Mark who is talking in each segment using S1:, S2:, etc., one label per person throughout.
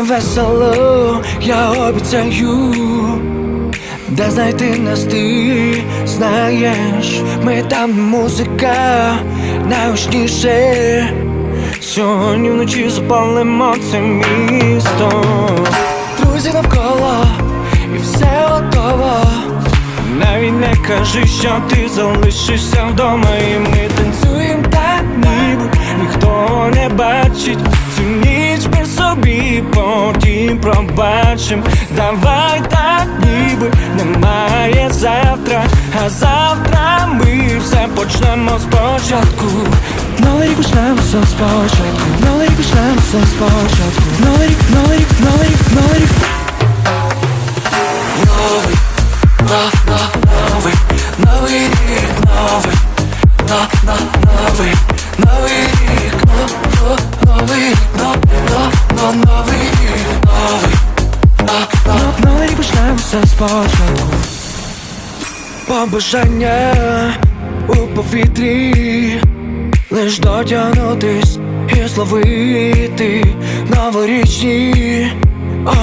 S1: Весело, я обіцяю, де знайти нас ти знаєш, ми там музика найгучніше. Сьогодні вночі запалимо це місто. Друзі навколо і все готово. Навіть не кажи, що ти залишишся вдома І ми пробачим Давай так, ніби немає завтра. А завтра ми все почнемо спочатку. Новий рік почнемо все спочатку. Новий рік почнемо все спочатку. Новий рік, новий рік, новий рік, новий рік. Новий, новий, Побажання у повітрі, лиш дотягнутись і зловити новорічні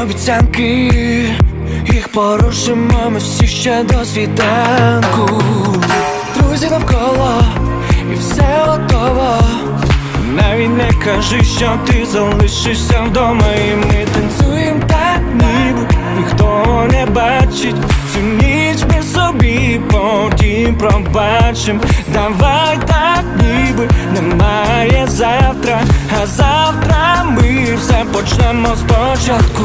S1: обіцянки, їх порушимо ми всі ще до світанку. Друзі навколо і все готово. Навіть не кажи, що ти залишишся вдома, і ми танцюємо так, пробачим. Давай так, ніби немає завтра, а завтра ми все почнемо спочатку.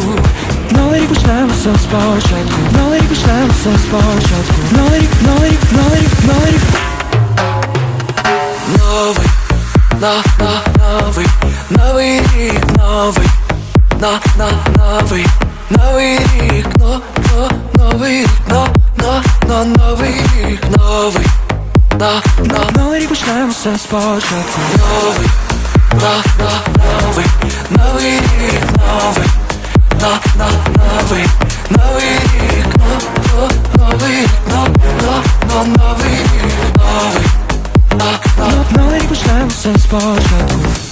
S1: Новий рік почнемо все спочатку. Новий рік почнемо все спочатку. Новий рік, новий рік, новий рік, новий рік. Новий, на, на, новий, новий рік, новий, на, на, новий, новий рік, но, но, новий рік, но, Все спочатку новий, на, на, новий, новий рік, новий, на, на, новий, новий рік, но, но, новий рік, но, но, но, новий рік, новий, на, на, ну, новий, почнемо все спочатку.